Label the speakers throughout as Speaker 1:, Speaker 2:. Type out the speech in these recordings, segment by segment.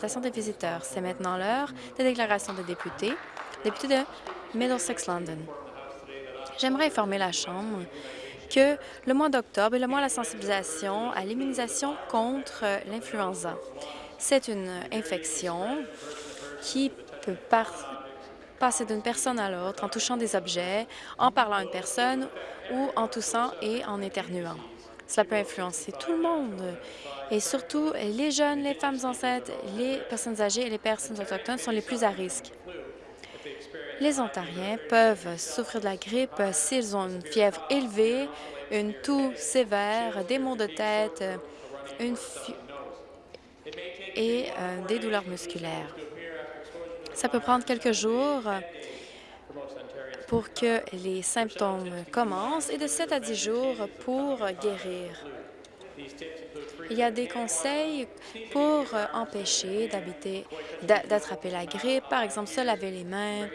Speaker 1: des visiteurs. C'est maintenant l'heure des déclarations de députés. Député de Middlesex London. J'aimerais informer la Chambre que le mois d'octobre est le mois de la sensibilisation à l'immunisation contre l'influenza. C'est une infection qui peut passer d'une personne à l'autre en touchant des objets, en parlant à une personne ou en toussant et en éternuant. Cela peut influencer tout le monde et surtout les jeunes, les femmes enceintes, les personnes âgées et les personnes autochtones sont les plus à risque. Les Ontariens peuvent souffrir de la grippe s'ils ont une fièvre élevée, une toux sévère, des maux de tête une et euh, des douleurs musculaires. Ça peut prendre quelques jours pour que les symptômes commencent et de 7 à 10 jours pour guérir. Il y a des conseils pour empêcher d'attraper la grippe, par exemple se laver les mains,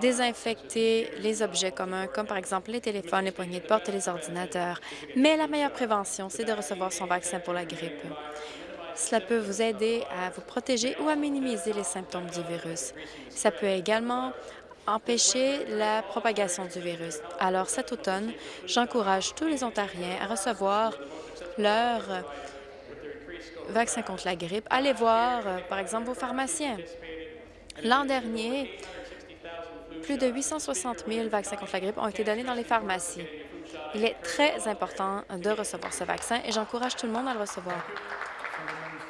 Speaker 1: désinfecter les objets communs, comme par exemple les téléphones, les poignées de porte et les ordinateurs. Mais la meilleure prévention, c'est de recevoir son vaccin pour la grippe. Cela peut vous aider à vous protéger ou à minimiser les symptômes du virus. Ça peut également empêcher la propagation du virus. Alors, cet automne, j'encourage tous les Ontariens à recevoir leur vaccin contre la grippe. Allez voir, euh, par exemple, vos pharmaciens. L'an dernier, plus de 860 000 vaccins contre la grippe ont été donnés dans les pharmacies. Il est très important de recevoir ce vaccin et j'encourage tout le monde à le recevoir.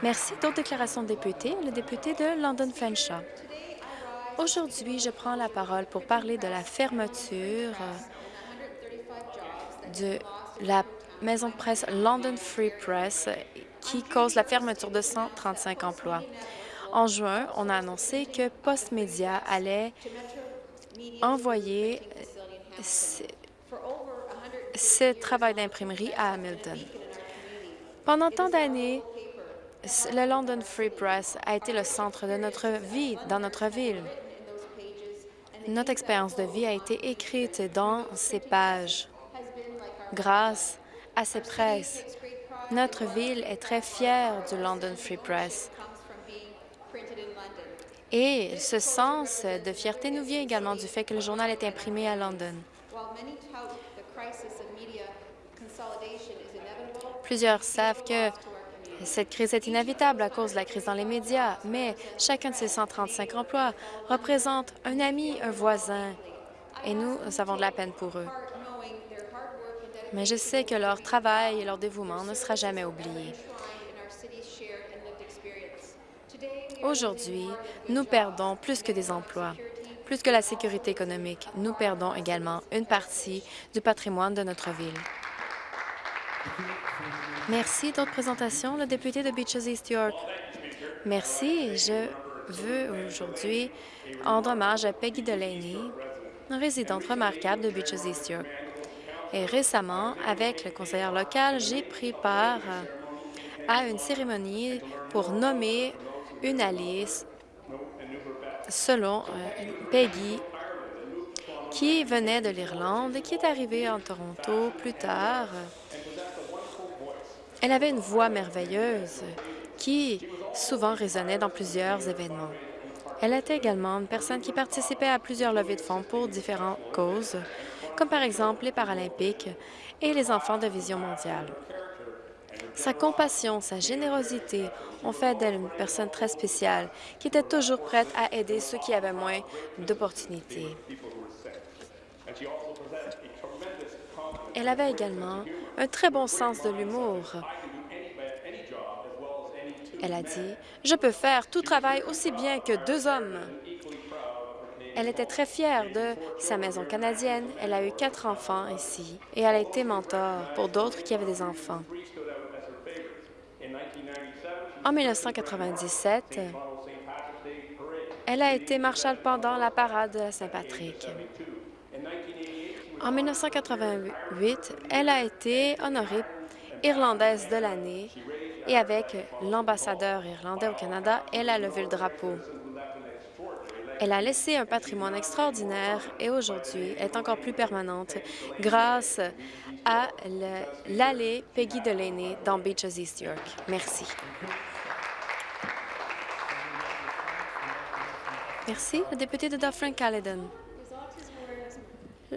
Speaker 1: Merci. D'autres déclarations de députés. Le député de London Fanshawe. Aujourd'hui, je prends la parole pour parler de la fermeture de la maison de presse London Free Press qui cause la fermeture de 135 emplois. En juin, on a annoncé que Postmedia allait envoyer ce travail d'imprimerie à Hamilton. Pendant tant d'années, le London Free Press a été le centre de notre vie dans notre ville. Notre expérience de vie a été écrite dans ces pages. Grâce à ces presses, notre ville est très fière du London Free Press. Et ce sens de fierté nous vient également du fait que le journal est imprimé à London. Plusieurs savent que cette crise est inévitable à cause de la crise dans les médias, mais chacun de ces 135 emplois représente un ami, un voisin, et nous, avons de la peine pour eux. Mais je sais que leur travail et leur dévouement ne sera jamais oublié. Aujourd'hui, nous perdons plus que des emplois, plus que la sécurité économique. Nous perdons également une partie du patrimoine de notre ville. Merci. D'autres présentations? Le député de Beaches East York. Merci. Je veux aujourd'hui rendre hommage à Peggy Delaney, résidente remarquable de Beaches East York. Et récemment, avec le conseiller local, j'ai pris part à une cérémonie pour nommer une Alice selon euh, Peggy, qui venait de l'Irlande et qui est arrivée en Toronto plus tard elle avait une voix merveilleuse qui souvent résonnait dans plusieurs événements. Elle était également une personne qui participait à plusieurs levées de fonds pour différentes causes, comme par exemple les Paralympiques et les enfants de vision mondiale. Sa compassion, sa générosité ont fait d'elle une personne très spéciale qui était toujours prête à aider ceux qui avaient moins d'opportunités. Elle avait également un très bon sens de l'humour. Elle a dit, « Je peux faire tout travail aussi bien que deux hommes. » Elle était très fière de sa maison canadienne. Elle a eu quatre enfants ici et elle a été mentor pour d'autres qui avaient des enfants. En 1997, elle a été marshal pendant la parade de Saint-Patrick. En 1988, elle a été honorée Irlandaise de l'année et avec l'ambassadeur irlandais au Canada, elle a levé le drapeau. Elle a laissé un patrimoine extraordinaire et aujourd'hui est encore plus permanente grâce à l'allée Peggy Delaney dans Beaches East York. Merci. Merci. Le député de Dufferin-Caledon.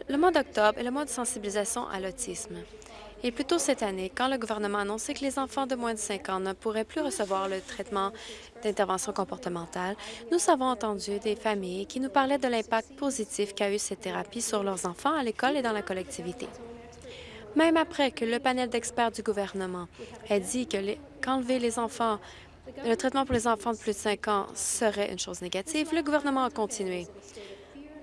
Speaker 1: Le mois d'octobre est le mois de sensibilisation à l'autisme. Et plus tôt cette année, quand le gouvernement a annoncé que les enfants de moins de 5 ans ne pourraient plus recevoir le traitement d'intervention comportementale, nous avons entendu des familles qui nous parlaient de l'impact positif qu'a eu cette thérapie sur leurs enfants à l'école et dans la collectivité. Même après que le panel d'experts du gouvernement ait dit qu'enlever les enfants, le traitement pour les enfants de plus de 5 ans serait une chose négative, le gouvernement a continué.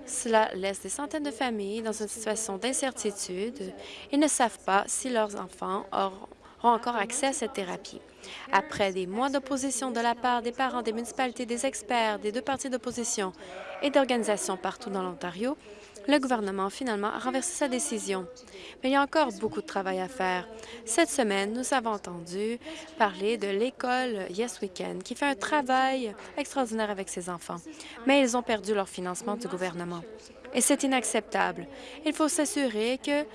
Speaker 1: Cela laisse des centaines de familles dans une situation d'incertitude et ne savent pas si leurs enfants auront encore accès à cette thérapie. Après des mois d'opposition de la part des parents, des municipalités, des experts, des deux partis d'opposition et d'organisations partout dans l'Ontario, le gouvernement finalement a renversé sa décision. Mais il y a encore beaucoup de travail à faire. Cette semaine, nous avons entendu parler de l'école Yes Weekend, qui fait un travail extraordinaire avec ses enfants. Mais ils ont perdu leur financement du gouvernement. Et c'est inacceptable. Il faut s'assurer que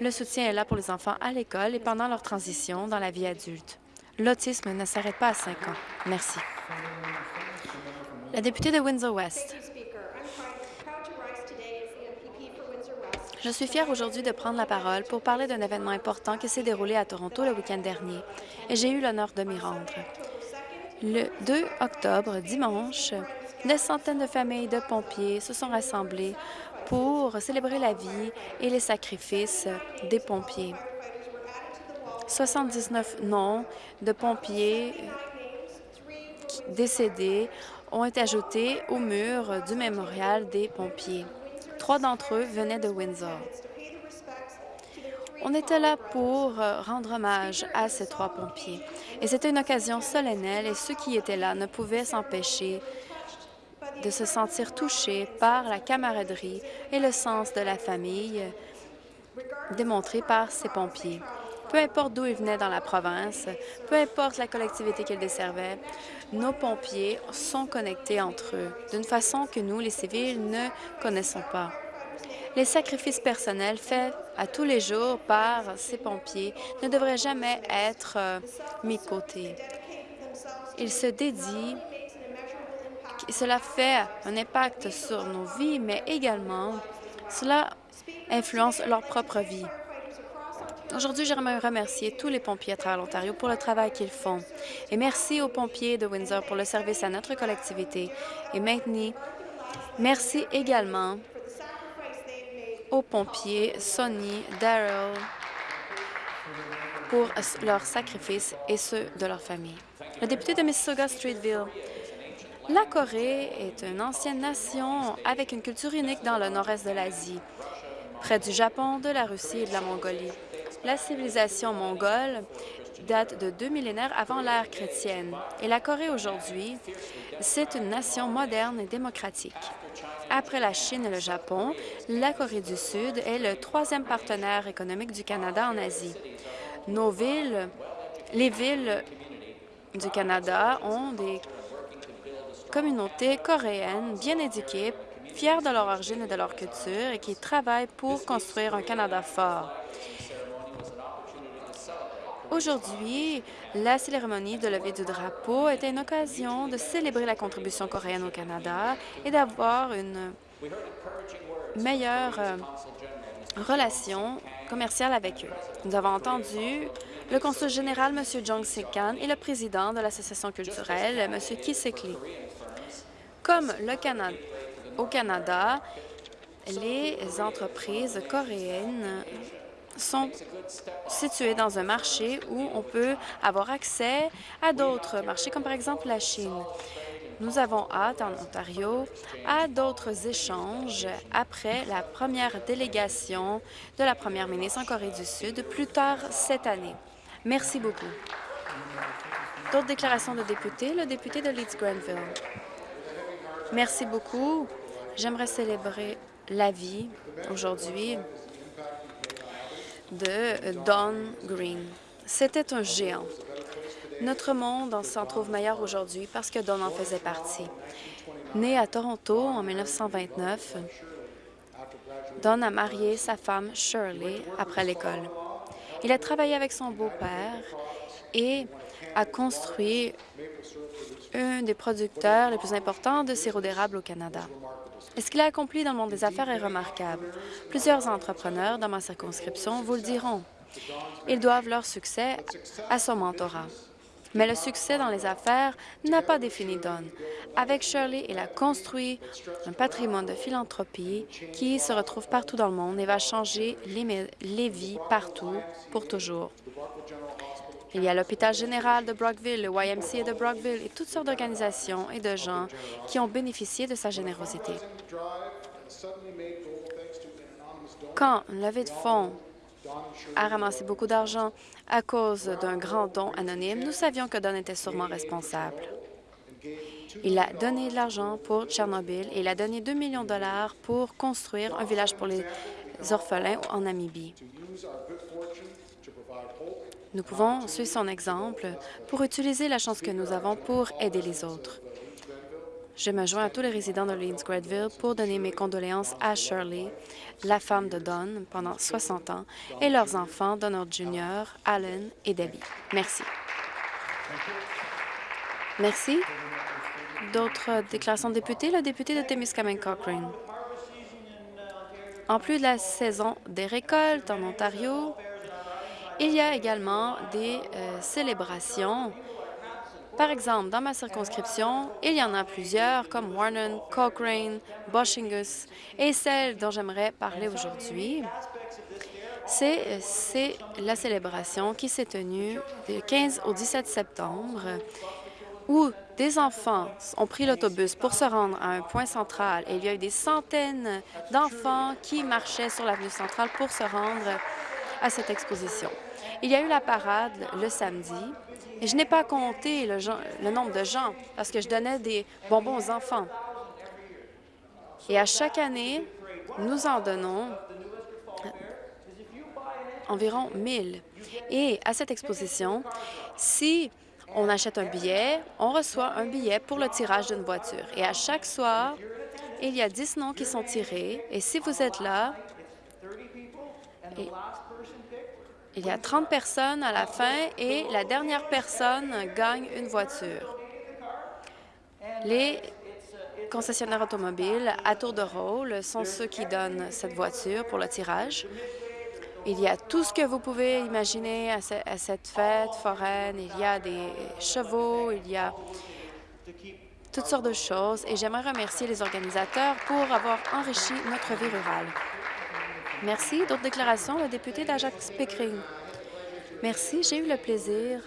Speaker 1: le soutien est là pour les enfants à l'école et pendant leur transition dans la vie adulte. L'autisme ne s'arrête pas à 5 ans. Merci. La députée de Windsor-West. Je suis fière aujourd'hui de prendre la parole pour parler d'un événement important qui s'est déroulé à Toronto le week-end dernier, et j'ai eu l'honneur de m'y rendre. Le 2 octobre, dimanche, des centaines de familles de pompiers se sont rassemblées pour célébrer la vie et les sacrifices des pompiers. 79 noms de pompiers décédés ont été ajoutés au mur du mémorial des pompiers. Trois d'entre eux venaient de Windsor. On était là pour euh, rendre hommage à ces trois pompiers. Et c'était une occasion solennelle et ceux qui étaient là ne pouvaient s'empêcher de se sentir touchés par la camaraderie et le sens de la famille démontré par ces pompiers. Peu importe d'où ils venaient dans la province, peu importe la collectivité qu'ils desservaient, nos pompiers sont connectés entre eux d'une façon que nous, les civils, ne connaissons pas. Les sacrifices personnels faits à tous les jours par ces pompiers ne devraient jamais être euh, mis de côté. Ils se dédient, cela fait un impact sur nos vies, mais également cela influence leur propre vie. Aujourd'hui, j'aimerais remercier tous les pompiers à travers l'Ontario pour le travail qu'ils font. Et merci aux pompiers de Windsor pour le service à notre collectivité. Et maintenant, merci également aux pompiers Sonny, Daryl, pour leur sacrifice et ceux de leur famille. Le député de Mississauga-Streetville. La Corée est une ancienne nation avec une culture unique dans le nord-est de l'Asie, près du Japon, de la Russie et de la Mongolie. La civilisation mongole date de deux millénaires avant l'ère chrétienne. Et la Corée aujourd'hui, c'est une nation moderne et démocratique. Après la Chine et le Japon, la Corée du Sud est le troisième partenaire économique du Canada en Asie. Nos villes, les villes du Canada ont des communautés coréennes bien éduquées, fières de leur origine et de leur culture et qui travaillent pour construire un Canada fort. Aujourd'hui, la cérémonie de levée du drapeau était une occasion de célébrer la contribution coréenne au Canada et d'avoir une meilleure euh, relation commerciale avec eux. Nous avons entendu le consul général, M. Jong Sik-kan, et le président de l'Association culturelle, M. Kisekli. Comme au Canada, les entreprises coréennes sont situés dans un marché où on peut avoir accès à d'autres marchés, comme par exemple la Chine. Nous avons hâte en Ontario à d'autres échanges après la première délégation de la première ministre en Corée du Sud plus tard cette année. Merci beaucoup. D'autres déclarations de députés, le député de Leeds-Grenville. Merci beaucoup. J'aimerais célébrer la vie aujourd'hui de Don Green. C'était un géant. Notre monde s'en trouve meilleur aujourd'hui parce que Don en faisait partie. Né à Toronto en 1929, Don a marié sa femme Shirley après l'école. Il a travaillé avec son beau-père et a construit un des producteurs les plus importants de sirop d'érable au Canada. Ce qu'il a accompli dans le monde des affaires est remarquable. Plusieurs entrepreneurs dans ma circonscription vous le diront. Ils doivent leur succès à son mentorat. Mais le succès dans les affaires n'a pas défini Don. Avec Shirley, il a construit un patrimoine de philanthropie qui se retrouve partout dans le monde et va changer les, les vies partout pour toujours. Il y a l'hôpital général de Brockville, le YMCA de Brockville et toutes sortes d'organisations et de gens qui ont bénéficié de sa générosité. Quand une levée de fonds a ramassé beaucoup d'argent à cause d'un grand don anonyme, nous savions que Don était sûrement responsable. Il a donné de l'argent pour Tchernobyl et il a donné 2 millions de dollars pour construire un village pour les orphelins en Namibie. Nous pouvons suivre son exemple pour utiliser la chance que nous avons pour aider les autres. Je me joins à tous les résidents de Leeds-Gradville pour donner mes condoléances à Shirley, la femme de Don pendant 60 ans, et leurs enfants, Donald Jr., Alan et Debbie. Merci. Merci. D'autres déclarations de députés? Le député de Témiscamingue Cochrane. En plus de la saison des récoltes en Ontario, il y a également des euh, célébrations. Par exemple, dans ma circonscription, il y en a plusieurs, comme Warren, Cochrane, Boshingus, et celle dont j'aimerais parler aujourd'hui, c'est la célébration qui s'est tenue du 15 au 17 septembre, où des enfants ont pris l'autobus pour se rendre à un point central et il y a eu des centaines d'enfants qui marchaient sur l'avenue centrale pour se rendre à cette exposition. Il y a eu la parade le samedi et je n'ai pas compté le, nombre de gens parce que je donnais des bonbons aux enfants. Et à chaque année, nous en donnons environ 1000. Et à cette exposition, si on achète un billet, on reçoit un billet pour le tirage d'une voiture. Et à chaque soir, il y a 10 noms qui sont tirés. Et si vous êtes là, il y a 30 personnes à la fin et la dernière personne gagne une voiture. Les concessionnaires automobiles à tour de rôle sont ceux qui donnent cette voiture pour le tirage. Il y a tout ce que vous pouvez imaginer à, cette fête foraine. Il y a des chevaux, il y a toutes sortes de choses. Et j'aimerais remercier les organisateurs pour avoir enrichi notre vie rurale. Merci. D'autres déclarations? Le député d'Ajax-Pickering. Merci. J'ai eu le plaisir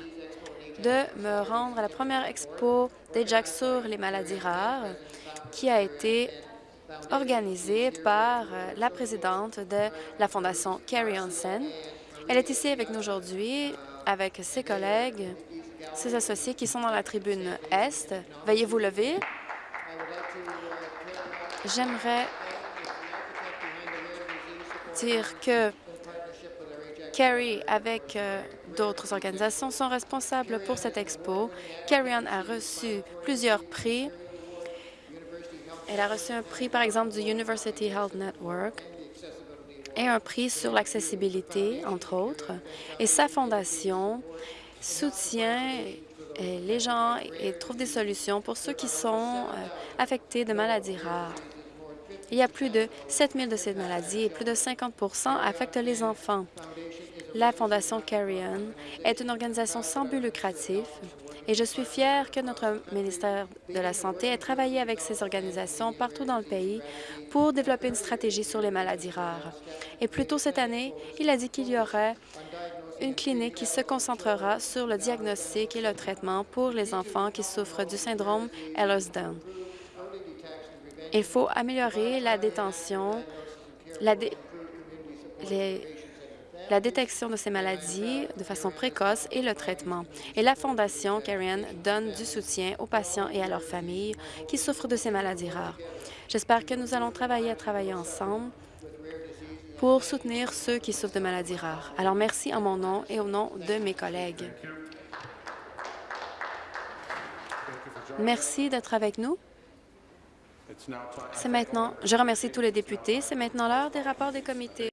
Speaker 1: de me rendre à la première expo d'Ajax sur les maladies rares qui a été organisée par euh, la présidente de la Fondation Carrie Hansen. Elle est ici avec nous aujourd'hui avec ses collègues, ses associés qui sont dans la tribune Est. Veuillez vous lever. J'aimerais dire que Carrie, avec euh, d'autres organisations, sont responsables pour cette expo. Carrie a reçu plusieurs prix. Elle a reçu un prix, par exemple, du University Health Network et un prix sur l'accessibilité, entre autres. Et sa fondation soutient euh, les gens et trouve des solutions pour ceux qui sont euh, affectés de maladies rares. Il y a plus de 7 000 de ces maladies et plus de 50% affectent les enfants. La Fondation Carrion est une organisation sans but lucratif et je suis fière que notre ministère de la Santé ait travaillé avec ces organisations partout dans le pays pour développer une stratégie sur les maladies rares. Et plus tôt cette année, il a dit qu'il y aurait une clinique qui se concentrera sur le diagnostic et le traitement pour les enfants qui souffrent du syndrome Ehlers-Danlos. Il faut améliorer la détention, la, détection de ces maladies de façon précoce et le traitement. Et la Fondation Karen donne du soutien aux patients et à leurs familles qui souffrent de ces maladies rares. J'espère que nous allons travailler à travailler ensemble pour soutenir ceux qui souffrent de maladies rares. Alors merci en mon nom et au nom de mes collègues. Merci d'être avec nous. C'est maintenant. Je remercie tous les députés. C'est maintenant l'heure des rapports des comités.